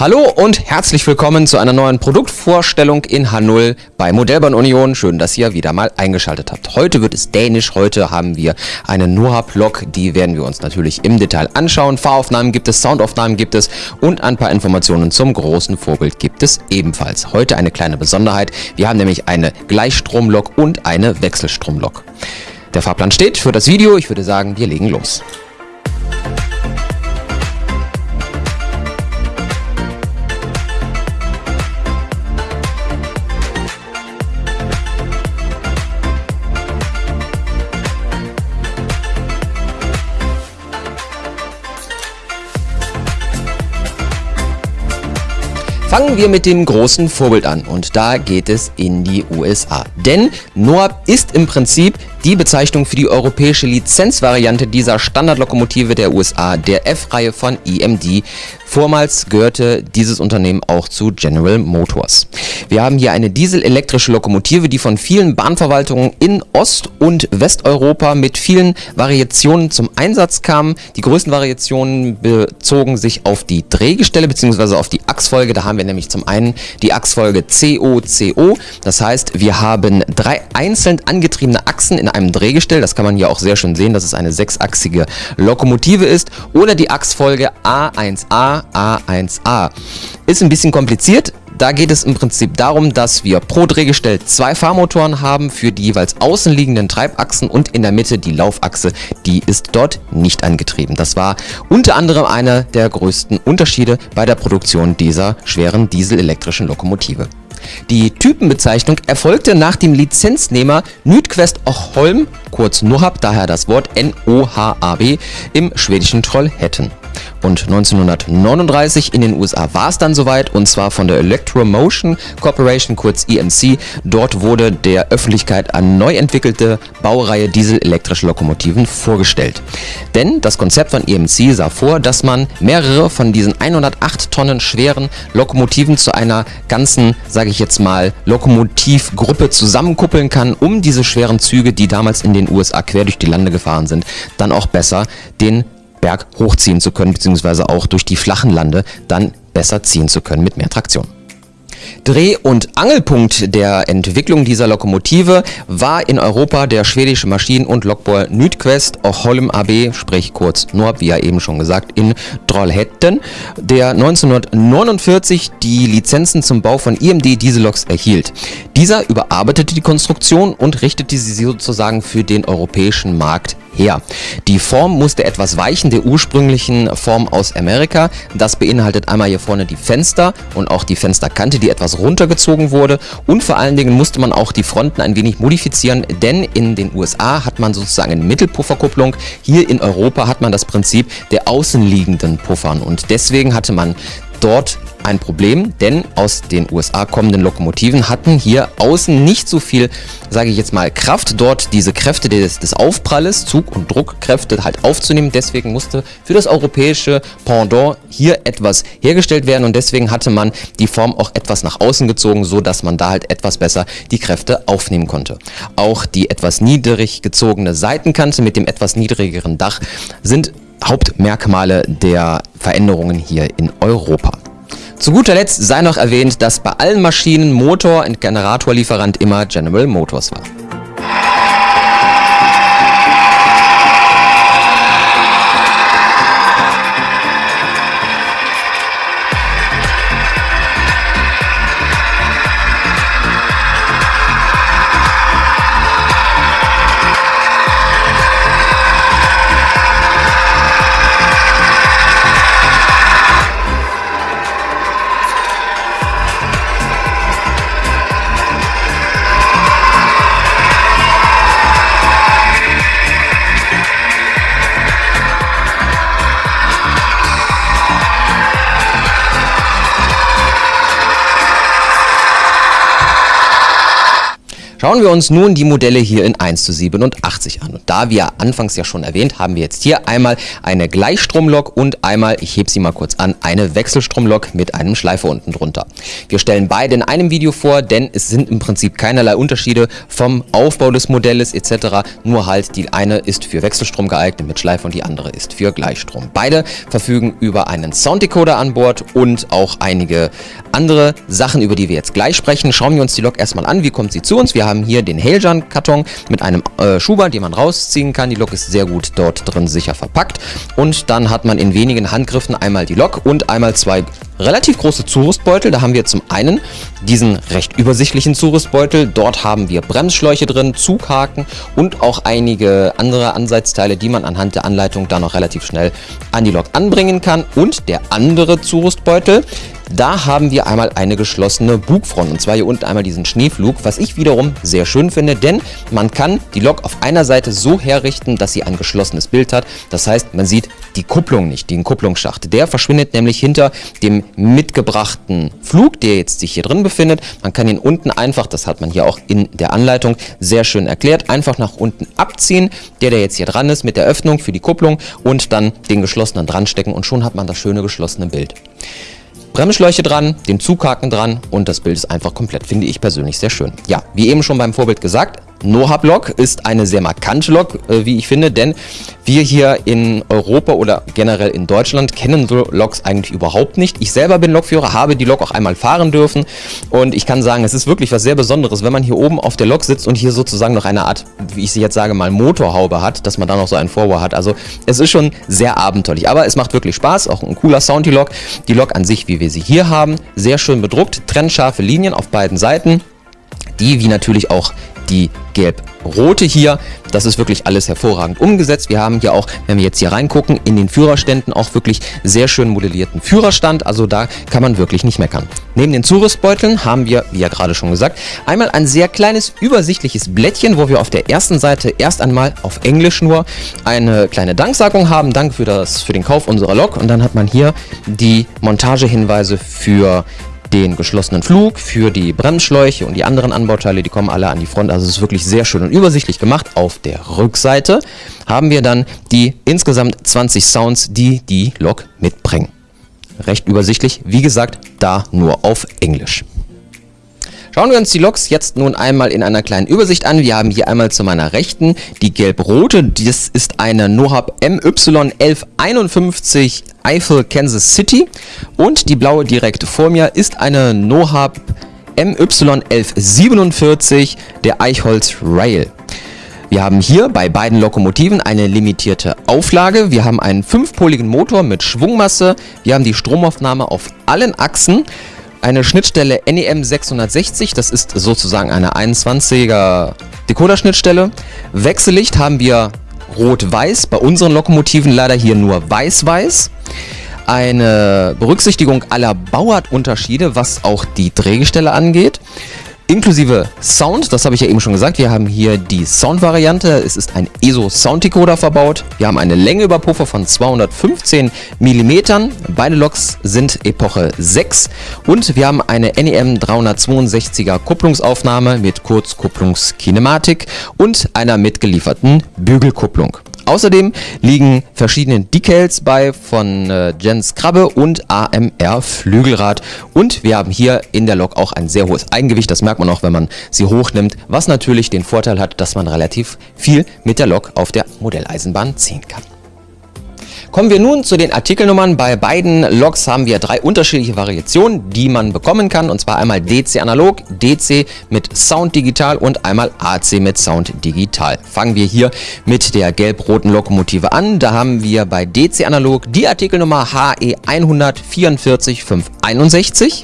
Hallo und herzlich willkommen zu einer neuen Produktvorstellung in H0 bei Modellbahn Union. Schön, dass ihr wieder mal eingeschaltet habt. Heute wird es dänisch. Heute haben wir eine Noah-Lok. Die werden wir uns natürlich im Detail anschauen. Fahraufnahmen gibt es, Soundaufnahmen gibt es und ein paar Informationen zum großen Vorbild gibt es ebenfalls. Heute eine kleine Besonderheit. Wir haben nämlich eine Gleichstromlok und eine Wechselstromlok. Der Fahrplan steht für das Video. Ich würde sagen, wir legen los. Fangen wir mit dem großen Vorbild an und da geht es in die USA. Denn NOAB ist im Prinzip die Bezeichnung für die europäische Lizenzvariante dieser Standardlokomotive der USA, der F-Reihe von EMD. Vormals gehörte dieses Unternehmen auch zu General Motors. Wir haben hier eine dieselelektrische Lokomotive, die von vielen Bahnverwaltungen in Ost- und Westeuropa mit vielen Variationen zum Einsatz kam. Die größten Variationen bezogen sich auf die Drehgestelle bzw. auf die Achsfolge. Da haben wir nämlich zum einen die Achsfolge COCO. Das heißt, wir haben drei einzeln angetriebene Achsen in einem Drehgestell. Das kann man hier auch sehr schön sehen, dass es eine sechsachsige Lokomotive ist. Oder die Achsfolge A1A, A1A. Ist ein bisschen kompliziert. Da geht es im Prinzip darum, dass wir pro Drehgestell zwei Fahrmotoren haben für die jeweils außenliegenden Treibachsen und in der Mitte die Laufachse, die ist dort nicht angetrieben. Das war unter anderem einer der größten Unterschiede bei der Produktion dieser schweren dieselelektrischen Lokomotive. Die Typenbezeichnung erfolgte nach dem Lizenznehmer Nydquest Ochholm, kurz NOHAB, daher das Wort N-O-H-A-B, im schwedischen Trollhättan. Und 1939 in den USA war es dann soweit und zwar von der Electromotion Corporation, kurz EMC. Dort wurde der Öffentlichkeit eine neu entwickelte Baureihe dieselelektrische Lokomotiven vorgestellt. Denn das Konzept von EMC sah vor, dass man mehrere von diesen 108 Tonnen schweren Lokomotiven zu einer ganzen, sage ich jetzt mal, Lokomotivgruppe zusammenkuppeln kann, um diese schweren Züge, die damals in den USA quer durch die Lande gefahren sind, dann auch besser den Berg hochziehen zu können, beziehungsweise auch durch die flachen Lande dann besser ziehen zu können mit mehr Traktion. Dreh- und Angelpunkt der Entwicklung dieser Lokomotive war in Europa der schwedische Maschinen- und Lokbauer Nydquest Holm AB, sprich kurz NORB, wie ja eben schon gesagt, in Trollhättan, der 1949 die Lizenzen zum Bau von IMD Dieselloks erhielt. Dieser überarbeitete die Konstruktion und richtete sie sozusagen für den europäischen Markt her. Die Form musste etwas weichen der ursprünglichen Form aus Amerika. Das beinhaltet einmal hier vorne die Fenster und auch die Fensterkante, die etwas runtergezogen wurde. Und vor allen Dingen musste man auch die Fronten ein wenig modifizieren, denn in den USA hat man sozusagen eine Mittelpufferkupplung. Hier in Europa hat man das Prinzip der außenliegenden Puffern und deswegen hatte man dort ein Problem, denn aus den USA kommenden Lokomotiven hatten hier außen nicht so viel, sage ich jetzt mal, Kraft, dort diese Kräfte des, des Aufpralles, Zug- und Druckkräfte halt aufzunehmen. Deswegen musste für das europäische Pendant hier etwas hergestellt werden und deswegen hatte man die Form auch etwas nach außen gezogen, so dass man da halt etwas besser die Kräfte aufnehmen konnte. Auch die etwas niedrig gezogene Seitenkante mit dem etwas niedrigeren Dach sind Hauptmerkmale der Veränderungen hier in Europa. Zu guter Letzt sei noch erwähnt, dass bei allen Maschinen Motor und Generatorlieferant immer General Motors war. Schauen wir uns nun die Modelle hier in 1 zu 87 an. Und da wir anfangs ja schon erwähnt, haben wir jetzt hier einmal eine Gleichstromlok und einmal, ich hebe sie mal kurz an, eine Wechselstromlok mit einem Schleifer unten drunter. Wir stellen beide in einem Video vor, denn es sind im Prinzip keinerlei Unterschiede vom Aufbau des Modells etc. Nur halt die eine ist für Wechselstrom geeignet mit Schleifer und die andere ist für Gleichstrom. Beide verfügen über einen Sounddecoder an Bord und auch einige andere Sachen, über die wir jetzt gleich sprechen. Schauen wir uns die Lok erstmal an. Wie kommt sie zu uns? Wir haben hier den Hailjan-Karton mit einem äh, Schuhband, den man rausziehen kann. Die Lok ist sehr gut dort drin sicher verpackt. Und dann hat man in wenigen Handgriffen einmal die Lok und einmal zwei relativ große Zurüstbeutel. Da haben wir zum einen diesen recht übersichtlichen Zurüstbeutel. Dort haben wir Bremsschläuche drin, Zughaken und auch einige andere Ansatzteile, die man anhand der Anleitung dann noch relativ schnell an die Lok anbringen kann. Und der andere Zurüstbeutel, da haben wir einmal eine geschlossene Bugfront und zwar hier unten einmal diesen Schneeflug, was ich wiederum sehr schön finde, denn man kann die Lok auf einer Seite so herrichten, dass sie ein geschlossenes Bild hat. Das heißt, man sieht die Kupplung nicht, den Kupplungsschacht. Der verschwindet nämlich hinter dem mitgebrachten Flug, der jetzt sich hier drin befindet. Man kann ihn unten einfach, das hat man hier auch in der Anleitung sehr schön erklärt, einfach nach unten abziehen, der, der jetzt hier dran ist, mit der Öffnung für die Kupplung und dann den geschlossenen dran stecken und schon hat man das schöne geschlossene Bild. Bremsschläuche dran, den Zughaken dran und das Bild ist einfach komplett, finde ich persönlich sehr schön. Ja, wie eben schon beim Vorbild gesagt, NoHub-Lok ist eine sehr markante Lok, äh, wie ich finde, denn wir hier in Europa oder generell in Deutschland kennen so Loks eigentlich überhaupt nicht. Ich selber bin Lokführer, habe die Lok auch einmal fahren dürfen und ich kann sagen, es ist wirklich was sehr Besonderes, wenn man hier oben auf der Lok sitzt und hier sozusagen noch eine Art, wie ich sie jetzt sage, mal Motorhaube hat, dass man da noch so einen Vorbau hat. Also es ist schon sehr abenteuerlich, aber es macht wirklich Spaß, auch ein cooler Sound die Lok. Die Lok an sich, wie wir sie hier haben, sehr schön bedruckt, trennscharfe Linien auf beiden Seiten die wie natürlich auch die gelb-rote hier. Das ist wirklich alles hervorragend umgesetzt. Wir haben hier auch, wenn wir jetzt hier reingucken, in den Führerständen auch wirklich sehr schön modellierten Führerstand. Also da kann man wirklich nicht meckern. Neben den Zurüstbeuteln haben wir, wie ja gerade schon gesagt, einmal ein sehr kleines übersichtliches Blättchen, wo wir auf der ersten Seite erst einmal auf Englisch nur eine kleine Danksagung haben. Danke für, das, für den Kauf unserer Lok. Und dann hat man hier die Montagehinweise für den geschlossenen Flug, für die Bremsschläuche und die anderen Anbauteile, die kommen alle an die Front. Also es ist wirklich sehr schön und übersichtlich gemacht. Auf der Rückseite haben wir dann die insgesamt 20 Sounds, die die Lok mitbringen. Recht übersichtlich, wie gesagt, da nur auf Englisch. Schauen wir uns die Loks jetzt nun einmal in einer kleinen Übersicht an. Wir haben hier einmal zu meiner Rechten die gelb-rote. Das ist eine NoHub MY1151 Eiffel Kansas City. Und die blaue direkt vor mir ist eine NoHub MY1147 der Eichholz Rail. Wir haben hier bei beiden Lokomotiven eine limitierte Auflage. Wir haben einen fünfpoligen Motor mit Schwungmasse. Wir haben die Stromaufnahme auf allen Achsen eine Schnittstelle NEM 660, das ist sozusagen eine 21er Decoder-Schnittstelle. Wechsellicht haben wir rot-weiß, bei unseren Lokomotiven leider hier nur weiß-weiß. Eine Berücksichtigung aller Bauartunterschiede, was auch die Drehgestelle angeht inklusive Sound, das habe ich ja eben schon gesagt. Wir haben hier die Sound-Variante. Es ist ein ESO Sound Decoder verbaut. Wir haben eine Längeüberpuffer von 215 mm. Beide Loks sind Epoche 6 und wir haben eine NEM 362er Kupplungsaufnahme mit Kurzkupplungskinematik und einer mitgelieferten Bügelkupplung. Außerdem liegen verschiedene Decals bei von äh, Jens Krabbe und AMR Flügelrad. Und wir haben hier in der Lok auch ein sehr hohes Eigengewicht. Das merkt man auch, wenn man sie hochnimmt. Was natürlich den Vorteil hat, dass man relativ viel mit der Lok auf der Modelleisenbahn ziehen kann. Kommen wir nun zu den Artikelnummern. Bei beiden Logs haben wir drei unterschiedliche Variationen, die man bekommen kann. Und zwar einmal DC analog, DC mit Sound digital und einmal AC mit Sound digital. Fangen wir hier mit der gelb-roten Lokomotive an. Da haben wir bei DC analog die Artikelnummer HE 144561.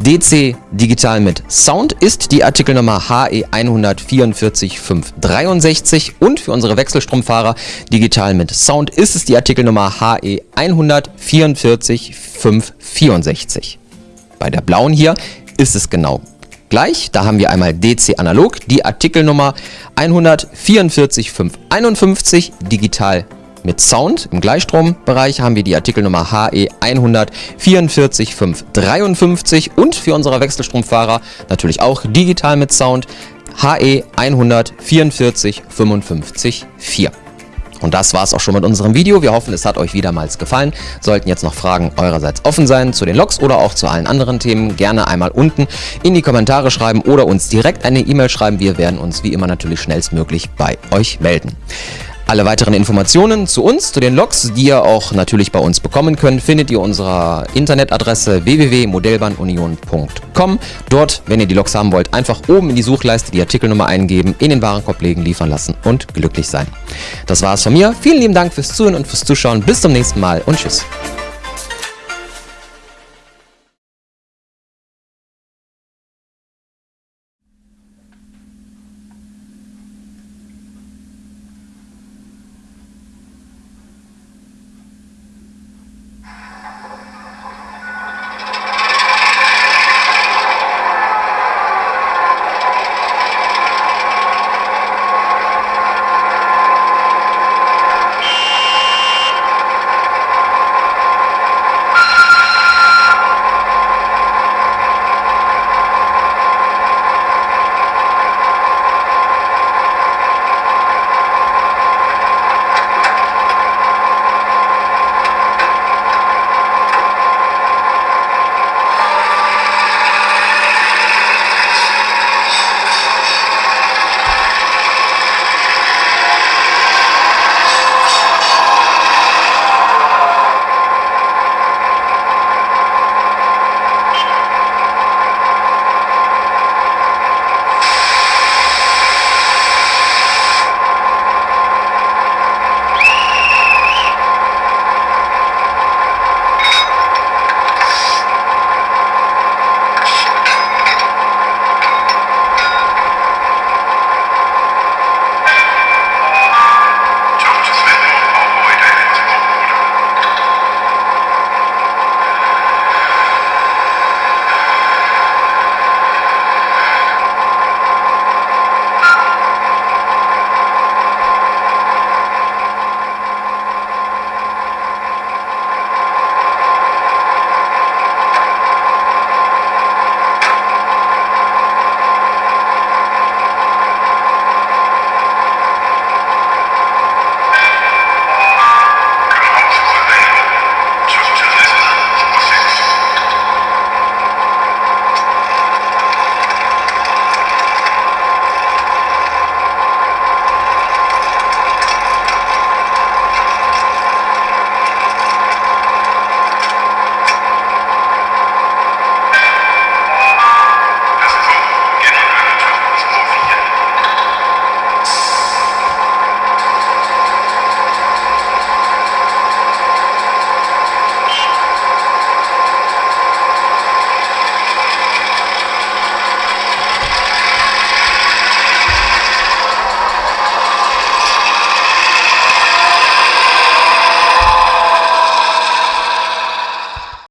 DC Digital mit Sound ist die Artikelnummer HE 144563 und für unsere Wechselstromfahrer Digital mit Sound ist es die Artikelnummer HE 144564. Bei der blauen hier ist es genau gleich. Da haben wir einmal DC Analog, die Artikelnummer 144551, Digital mit Sound im Gleichstrombereich haben wir die Artikelnummer HE 144553 und für unsere Wechselstromfahrer natürlich auch digital mit Sound HE 144 55 4. Und das war's auch schon mit unserem Video. Wir hoffen, es hat euch wiedermals gefallen. Sollten jetzt noch Fragen eurerseits offen sein zu den Loks oder auch zu allen anderen Themen, gerne einmal unten in die Kommentare schreiben oder uns direkt eine E-Mail schreiben. Wir werden uns wie immer natürlich schnellstmöglich bei euch melden. Alle weiteren Informationen zu uns, zu den Loks, die ihr auch natürlich bei uns bekommen könnt, findet ihr unserer Internetadresse www.modellbahnunion.com. Dort, wenn ihr die Loks haben wollt, einfach oben in die Suchleiste die Artikelnummer eingeben, in den Warenkorb legen, liefern lassen und glücklich sein. Das war es von mir. Vielen lieben Dank fürs Zuhören und fürs Zuschauen. Bis zum nächsten Mal und tschüss.